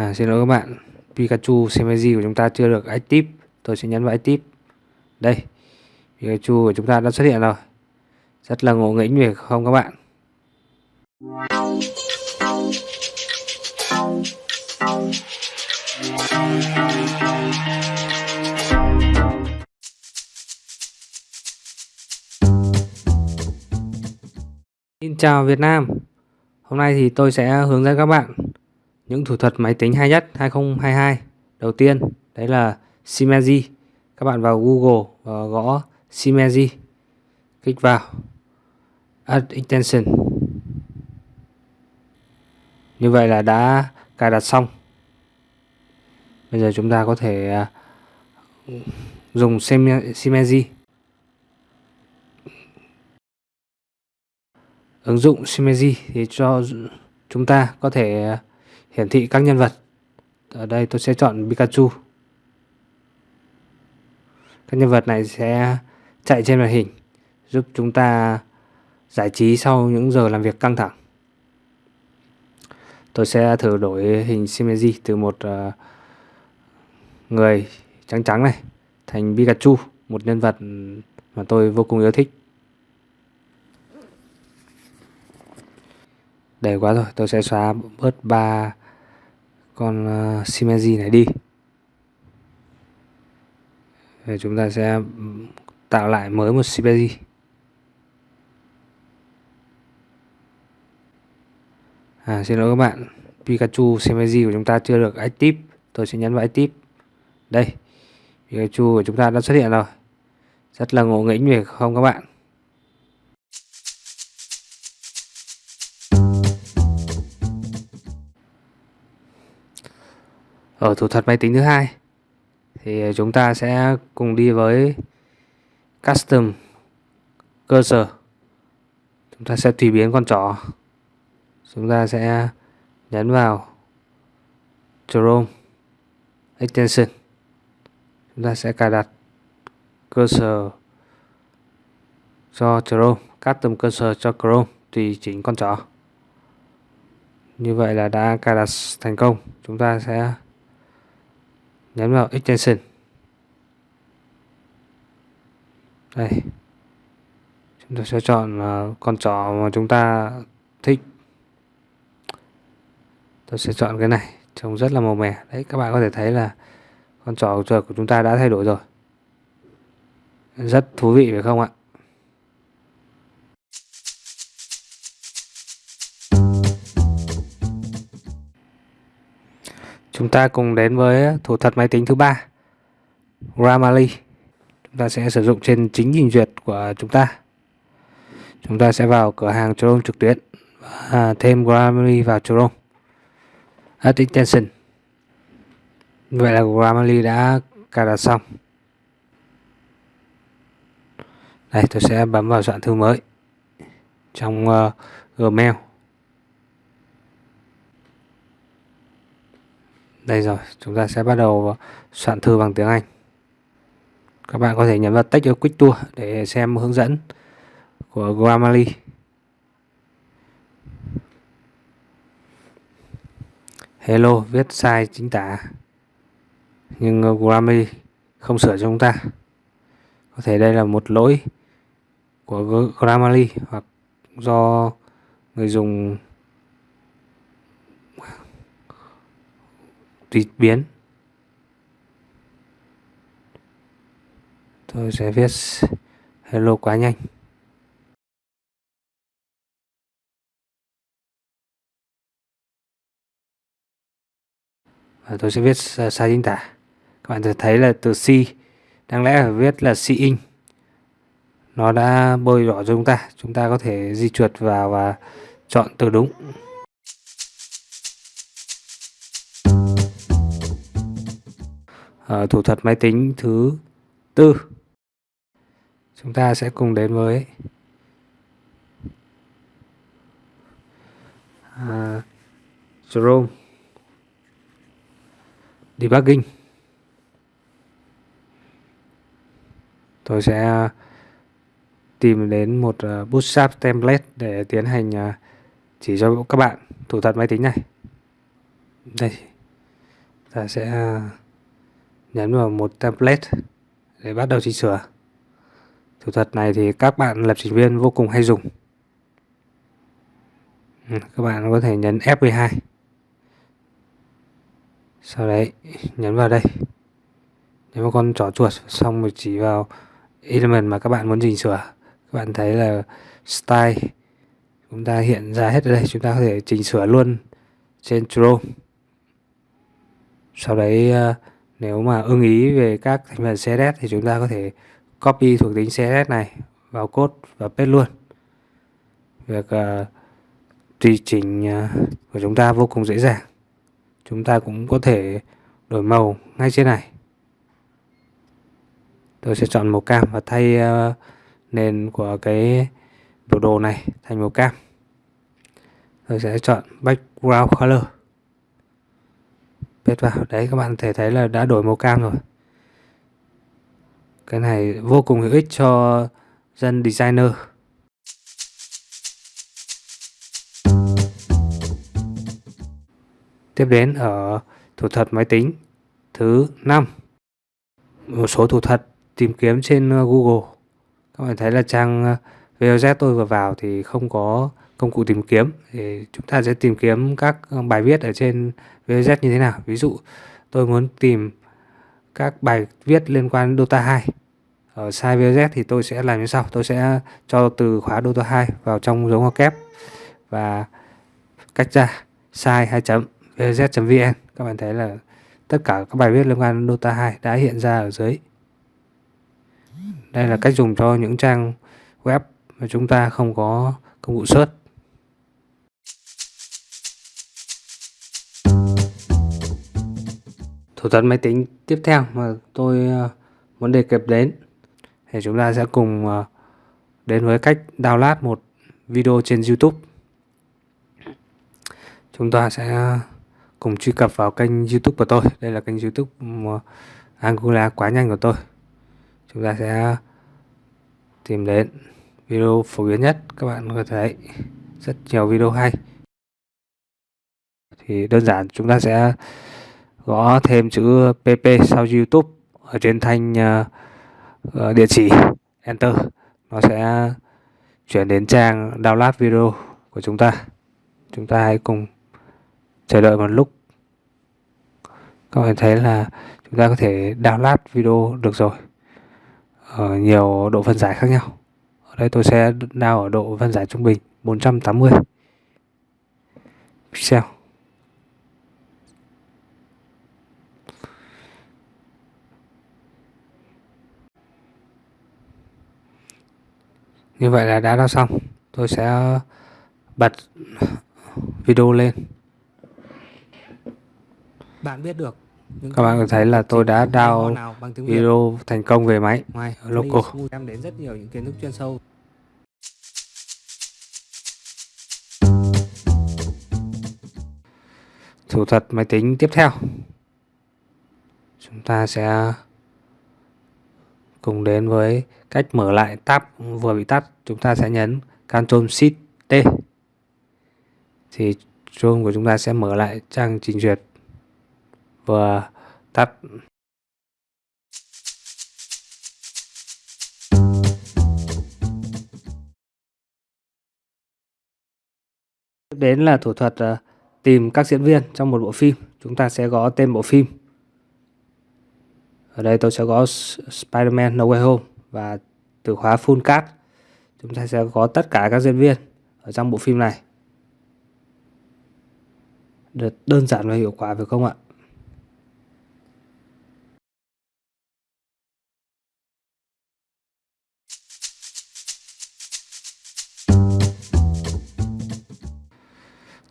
À, xin lỗi các bạn, Pikachu Semeji của chúng ta chưa được active. Tôi sẽ nhấn vào active. Đây, Pikachu của chúng ta đã xuất hiện rồi. Rất là ngộ nghĩnh việc không các bạn? Xin chào Việt Nam Hôm nay thì tôi sẽ hướng dẫn các bạn những thủ thuật máy tính hay nhất 2022 Đầu tiên, đấy là Simeji Các bạn vào Google và gõ Simeji Kích vào. Add Extension. Như vậy là đã cài đặt xong. Bây giờ chúng ta có thể à, dùng Simeji ứng dụng Shimeji thì cho chúng ta có thể à, hiển thị các nhân vật. Ở đây tôi sẽ chọn Pikachu. Các nhân vật này sẽ chạy trên màn hình giúp chúng ta giải trí sau những giờ làm việc căng thẳng. Tôi sẽ thử đổi hình Shimeji từ một uh, người trắng trắng này thành Pikachu, một nhân vật mà tôi vô cùng yêu thích. đầy quá rồi tôi sẽ xóa bớt ba con uh, Shimeji này đi. Rồi chúng ta sẽ tạo lại mới một Shimeji. À, xin lỗi các bạn Pikachu Shimeji của chúng ta chưa được active. Tôi sẽ nhấn vào active. Đây Pikachu của chúng ta đã xuất hiện rồi. Rất là ngộ nghĩnh về không các bạn. Ở thủ thuật máy tính thứ hai. Thì ờ, chúng ta sẽ cùng đi với custom cursor chúng ta sẽ tùy biến con trỏ chúng ta sẽ nhấn vào Chrome extension. Chúng ta sẽ cài đặt cursor cho Chrome, custom cursor cho Chrome tùy chỉnh con trỏ như vậy là đã cài đặt thành công. Chúng ta sẽ nhấn vào extension. Đây. Chúng ta sẽ chọn à, con chó mà chúng ta thích. Tôi sẽ chọn cái này, trông rất là màu mè. Đấy, các bạn có thể thấy là con chó của chúng ta đã thay đổi rồi. Rất thú vị phải không ạ? Chúng ta cùng đến với thủ thuật máy tính thứ ba Grammarly Chúng ta sẽ sử dụng trên chính trình duyệt của chúng ta. Chúng ta sẽ vào cửa hàng Chrome trực tuyến và thêm Grammarly vào Chrome. Add extension. Vậy là Grammarly đã cài đặt xong. Đây tôi sẽ bấm vào soạn thư mới Trong uh, Gmail. Đây rồi, chúng ta sẽ bắt đầu soạn thư bằng tiếng Anh. Các bạn có thể nhấn vào Text Quick Tour để xem hướng dẫn của Grammarly. Hello, viết sai chính tả. Nhưng Grammarly không sửa cho chúng ta. Có thể đây là một lỗi của Grammarly hoặc do người dùng tùy biến. Tôi sẽ viết hello quá nhanh. Và tôi sẽ viết sai chính tả. Các bạn sẽ thấy là từ C đáng lẽ phải viết là C in. Nó đã bôi đỏ cho chúng ta. Chúng ta có thể di chuột vào và chọn từ đúng. Uh, thủ thuật máy tính thứ tư. Chúng ta sẽ cùng đến với à, uh, Chrome debugging tôi sẽ tìm đến một à, bootstrap template để tiến hành à, chỉ cho các bạn thủ thuật máy tính này. Đây. Ta sẽ nhấn vào một template để bắt đầu chỉnh sửa. Thủ thuật này thì các bạn lập trình viên vô cùng hay dùng. Ừ, các bạn có thể nhấn F12 sau đấy nhấn vào đây. Nhấn vào con trỏ chuột xong rồi chỉ vào element mà các bạn muốn chỉnh sửa các bạn thấy là style chúng ta hiện ra hết ở đây chúng ta có thể chỉnh sửa luôn trên Chrome sau đấy uh, nếu mà ưng ý về các thành phần CSS thì chúng ta có thể copy thuộc tính CSS này vào code và paste luôn. Việc uh, tùy chỉnh uh, của chúng ta vô cùng dễ dàng. Chúng ta cũng có thể đổi màu ngay trên này. Tôi sẽ chọn màu cam và thay uh, nền của cái biểu đồ này thành màu cam. Tôi sẽ chọn background color paste vào. Đấy, các bạn thể thấy là đã đổi màu cam rồi. Cái này vô cùng hữu ích cho dân designer. Tiếp đến ở thủ thuật máy tính, thứ 5 một số thủ thuật tìm kiếm trên uh, Google. Các bạn thấy là trang uh, VOZ tôi vừa vào thì không có công cụ tìm kiếm. Thì chúng ta sẽ tìm kiếm các uh, bài viết ở trên VZ như thế nào? Ví dụ, tôi muốn tìm các bài viết liên quan đến Dota 2 ở site VZ thì tôi sẽ làm như sau. Tôi sẽ cho từ khóa Dota 2 vào trong dấu ngoặc kép và cách ra site 2 chấm vz.vn các bạn thấy là tất cả các bài viết liên quan đến Dota 2 đã hiện ra ở dưới. Đây là cách dùng cho những trang web mà chúng ta không có công cụ search. Thủ thuật máy tính tiếp theo mà tôi ờ, muốn đề cập đến. Thì chúng ta sẽ cùng ờ, đến với cách download một video trên YouTube. Chúng ta sẽ cùng truy cập vào kênh YouTube của tôi. Đây là kênh YouTube ờ, Angular quá nhanh của tôi. Chúng ta sẽ tìm đến video phổ biến nhất. Các bạn có thể thấy rất nhiều video hay. Thì đơn giản, chúng ta sẽ gõ thêm chữ pp sau YouTube ở trên thanh uh, địa chỉ. Enter. Nó sẽ chuyển đến trang download video của chúng ta. Chúng ta hãy cùng chờ đợi một lúc. Các bạn thấy là chúng ta có thể download video được rồi. Ở nhiều độ phân giải khác nhau. Ở đây tôi sẽ download ở độ phân giải trung bình 480 pixel. Như vậy là đã download xong. Tôi sẽ bật video lên. Bạn biết được các bạn có thấy là tôi đã download video thành công về máy. Ngoài, local em đến rất nhiều những kiến thức chuyên sâu. Thủ thuật máy tính tiếp theo. Chúng ta sẽ cùng đến với cách mở lại tab vừa bị tắt, chúng ta sẽ nhấn Ctrl Shift T. Thì Chrome của chúng ta sẽ mở lại trang trình duyệt vừa tắt. Tiếp đến là thủ thuật ờ, tìm các diễn viên trong một bộ phim. Chúng ta sẽ gõ tên bộ phim ở đây tôi sẽ gõ Spider-Man No Way Home và từ khóa full cast chúng ta sẽ có tất cả các diễn viên ở trong bộ phim này. Được đơn giản và hiệu quả phải không ạ?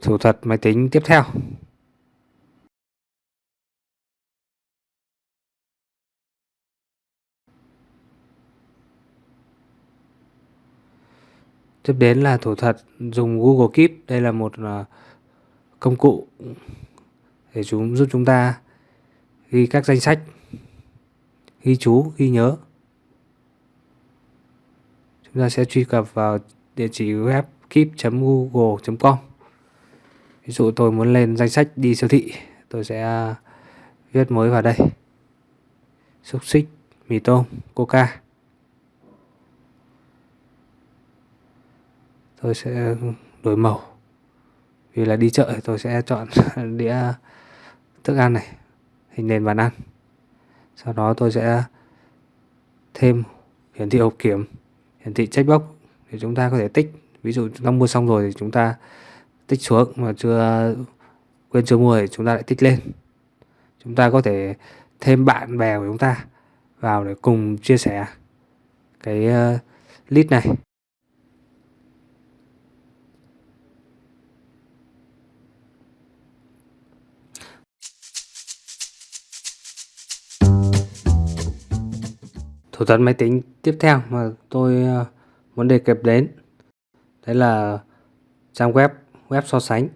Thủ thuật máy tính tiếp theo. Tiếp đến là thủ thuật dùng Google Keep. Đây là một ờ, công cụ để chúng giúp chúng ta ghi các danh sách, ghi chú, ghi nhớ. Chúng ta sẽ truy cập vào địa chỉ web keep.google.com ví dụ tôi muốn lên danh sách đi siêu thị, tôi sẽ viết mới vào đây. Xúc xích, mì tôm, coca. Tôi sẽ đổi màu. Vì là đi chợ thì tôi sẽ chọn đĩa thức ăn này, hình nền bàn ăn. Sau đó tôi sẽ thêm hiển thị hộp kiểm, hiển thị checkbox để chúng ta có thể tích. Ví dụ chúng ta mua xong rồi thì chúng ta tích xuống mà chưa quên chưa mua thì chúng ta lại tích lên. Chúng ta có thể thêm bạn bè của chúng ta vào để cùng chia sẻ cái ờ, list này. Thủ thuật máy tính tiếp theo mà tôi ờ, muốn đề cập đến. Đấy là trang web web so sánh.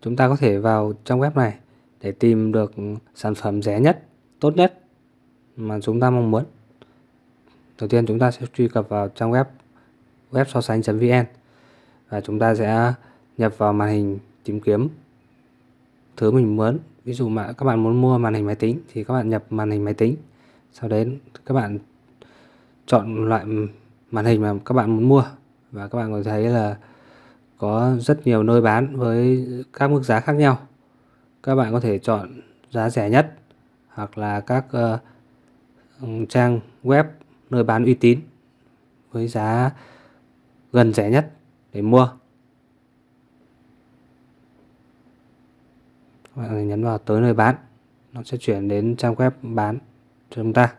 Chúng ta có thể vào trang web này để tìm được sản phẩm rẻ nhất, tốt nhất mà chúng ta mong muốn. Đầu tiên chúng ta sẽ truy cập vào trang web web so sánh.vn và chúng ta sẽ nhập vào màn hình tìm kiếm thứ mình muốn. Ví dụ mà các bạn muốn mua màn hình máy tính thì các bạn nhập màn hình máy tính. Sau đấy các bạn chọn loại màn hình mà các bạn muốn mua. Và các bạn có thấy là có rất nhiều nơi bán với các mức giá khác nhau. Các bạn có thể chọn giá rẻ nhất hoặc là các uh, trang web nơi bán uy tín với giá gần rẻ nhất để mua. Các bạn nhấn vào tới nơi bán nó sẽ chuyển đến trang web bán cho chúng ta.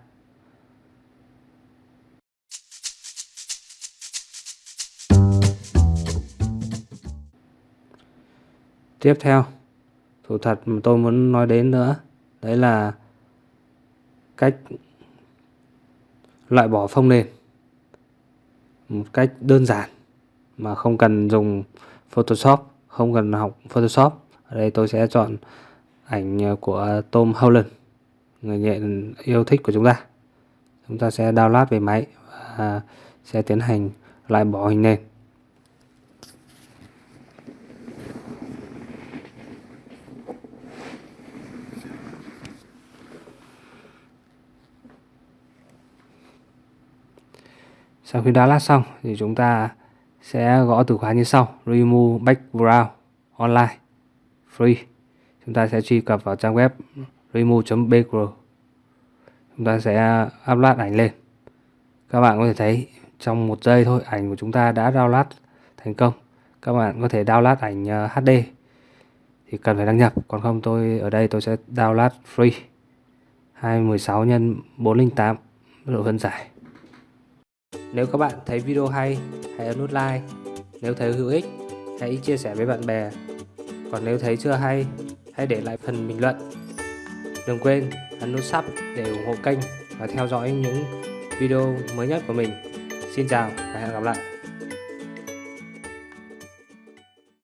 Tiếp theo, thủ thuật mà tôi muốn nói đến nữa, đấy là cách loại bỏ phông nền. Một cách đơn giản mà không cần dùng Photoshop, không cần học Photoshop. Ở đây tôi sẽ chọn ảnh của Tom Holland, người nghệ yêu thích của chúng ta. Chúng ta sẽ download về máy và sẽ tiến hành loại bỏ hình nền. Sau khi download xong thì chúng ta sẽ gõ từ khóa như sau remove background online free. Chúng ta sẽ truy cập vào trang web remove.background chúng ta sẽ upload ảnh lên. Các bạn có thể thấy trong một giây thôi, ảnh của chúng ta đã download thành công. Các bạn có thể download ảnh ờ, HD thì cần phải đăng nhập. Còn không, tôi, ở đây tôi sẽ download free. 216 x 408 độ phân giải nếu các bạn thấy video hay, hãy ấn nút like. Nếu thấy hữu ích, hãy chia sẻ với bạn bè. Còn nếu thấy chưa hay, hãy để lại phần bình luận. Đừng quên ấn nút sub để ủng hộ kênh và theo dõi những video mới nhất của mình. Xin chào và hẹn gặp lại.